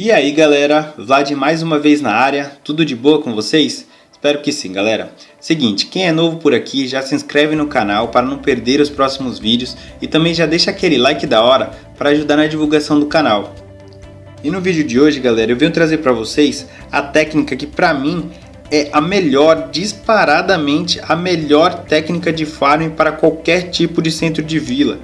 E aí galera, Vlad mais uma vez na área, tudo de boa com vocês? Espero que sim galera. Seguinte, quem é novo por aqui já se inscreve no canal para não perder os próximos vídeos e também já deixa aquele like da hora para ajudar na divulgação do canal. E no vídeo de hoje galera, eu venho trazer para vocês a técnica que para mim é a melhor, disparadamente a melhor técnica de farming para qualquer tipo de centro de vila.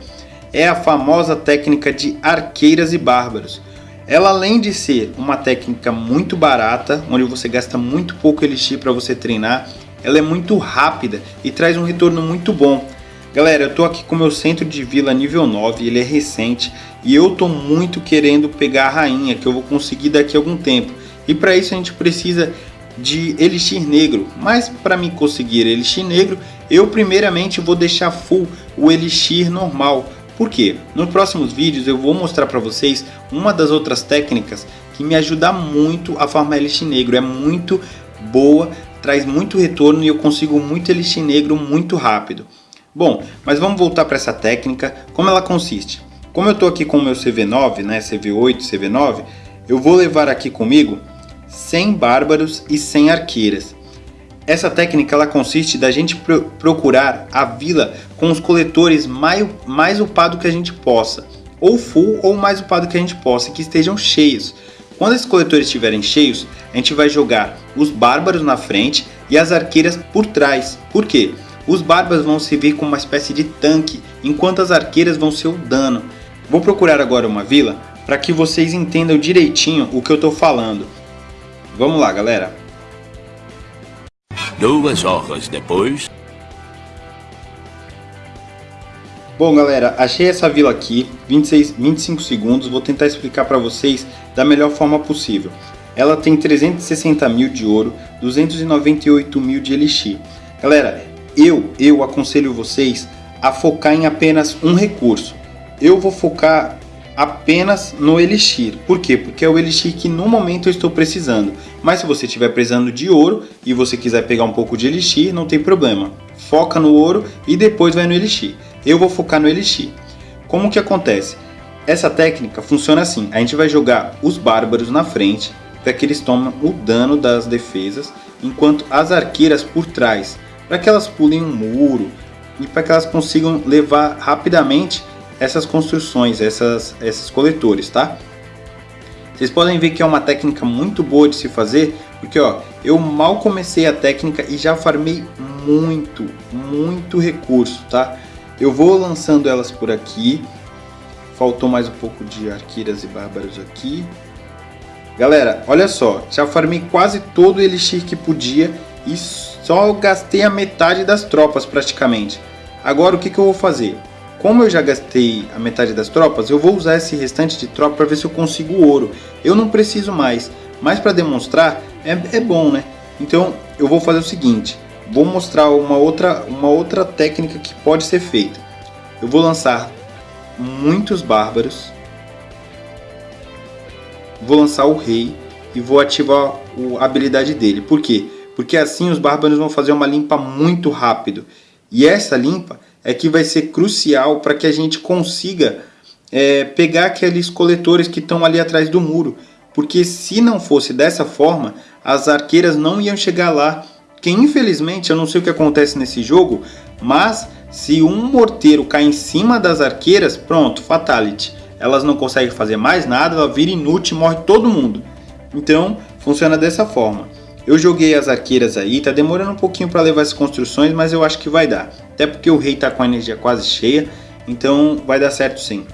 É a famosa técnica de arqueiras e bárbaros. Ela além de ser uma técnica muito barata, onde você gasta muito pouco elixir para você treinar, ela é muito rápida e traz um retorno muito bom. Galera, eu estou aqui com meu centro de vila nível 9, ele é recente e eu estou muito querendo pegar a rainha, que eu vou conseguir daqui a algum tempo. E para isso a gente precisa de elixir negro, mas para mim conseguir elixir negro, eu primeiramente vou deixar full o elixir normal, por quê? Nos próximos vídeos eu vou mostrar para vocês uma das outras técnicas que me ajuda muito a farmar elixir negro. É muito boa, traz muito retorno e eu consigo muito elixir negro muito rápido. Bom, mas vamos voltar para essa técnica. Como ela consiste? Como eu estou aqui com o meu CV9, né, CV8, CV9, eu vou levar aqui comigo 100 bárbaros e 100 arqueiras. Essa técnica ela consiste da gente procurar a vila com os coletores mais, mais upado que a gente possa, ou full ou mais upado que a gente possa, que estejam cheios. Quando esses coletores estiverem cheios, a gente vai jogar os bárbaros na frente e as arqueiras por trás. Por quê? Os bárbaros vão servir como uma espécie de tanque, enquanto as arqueiras vão ser o dano. Vou procurar agora uma vila para que vocês entendam direitinho o que eu estou falando. Vamos lá galera! Duas horas depois... Bom galera, achei essa vila aqui, 26, 25 segundos, vou tentar explicar para vocês da melhor forma possível. Ela tem 360 mil de ouro, 298 mil de elixir. Galera, eu, eu aconselho vocês a focar em apenas um recurso. Eu vou focar apenas no Elixir. Por quê? Porque é o Elixir que no momento eu estou precisando. Mas se você estiver precisando de ouro e você quiser pegar um pouco de Elixir, não tem problema. Foca no ouro e depois vai no Elixir. Eu vou focar no Elixir. Como que acontece? Essa técnica funciona assim. A gente vai jogar os bárbaros na frente para que eles tomem o dano das defesas, enquanto as arqueiras por trás, para que elas pulem um muro e para que elas consigam levar rapidamente essas construções, essas, esses coletores, tá? Vocês podem ver que é uma técnica muito boa de se fazer, porque ó, eu mal comecei a técnica e já farmei muito, muito recurso, tá? Eu vou lançando elas por aqui, faltou mais um pouco de arqueiras e bárbaros aqui. Galera, olha só, já farmei quase todo o elixir que podia e só gastei a metade das tropas praticamente. Agora o que, que eu vou fazer? Como eu já gastei a metade das tropas, eu vou usar esse restante de tropa para ver se eu consigo ouro. Eu não preciso mais, mas para demonstrar é, é bom, né? Então eu vou fazer o seguinte, vou mostrar uma outra, uma outra técnica que pode ser feita. Eu vou lançar muitos bárbaros, vou lançar o rei e vou ativar a habilidade dele. Por quê? Porque assim os bárbaros vão fazer uma limpa muito rápido. E essa limpa é que vai ser crucial para que a gente consiga é, pegar aqueles coletores que estão ali atrás do muro. Porque se não fosse dessa forma, as arqueiras não iam chegar lá. Que infelizmente, eu não sei o que acontece nesse jogo, mas se um morteiro cai em cima das arqueiras, pronto, fatality. Elas não conseguem fazer mais nada, ela vira inútil morre todo mundo. Então, funciona dessa forma. Eu joguei as arqueiras aí, tá demorando um pouquinho para levar as construções, mas eu acho que vai dar. Até porque o rei tá com a energia quase cheia, então vai dar certo sim.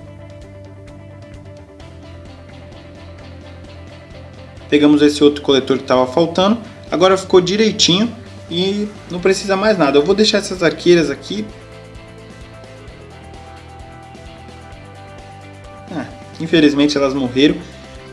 Pegamos esse outro coletor que estava faltando, agora ficou direitinho e não precisa mais nada. Eu vou deixar essas arqueiras aqui. Ah, infelizmente elas morreram.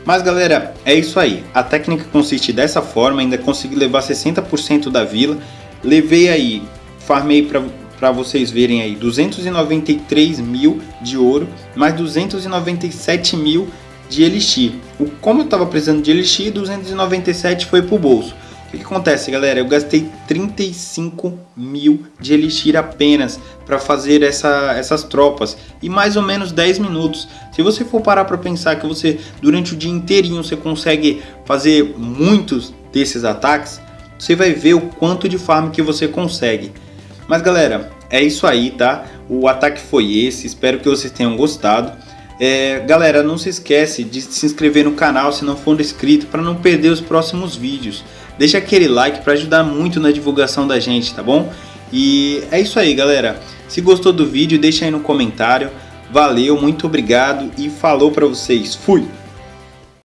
Mas galera, é isso aí. A técnica consiste dessa forma, ainda consegui levar 60% da vila. Levei aí, farmei para vocês verem aí, 293 mil de ouro, mais 297 mil de elixir. Como eu estava precisando de elixir, 297 foi para o bolso. O que, que acontece, galera? Eu gastei 35 mil de elixir apenas para fazer essa, essas tropas e mais ou menos 10 minutos. Se você for parar para pensar que você durante o dia inteirinho você consegue fazer muitos desses ataques, você vai ver o quanto de farm que você consegue. Mas galera, é isso aí, tá? O ataque foi esse, espero que vocês tenham gostado. É, galera, não se esquece de se inscrever no canal se não for inscrito para não perder os próximos vídeos. Deixa aquele like para ajudar muito na divulgação da gente, tá bom? E é isso aí, galera. Se gostou do vídeo, deixa aí no comentário. Valeu, muito obrigado e falou para vocês. Fui!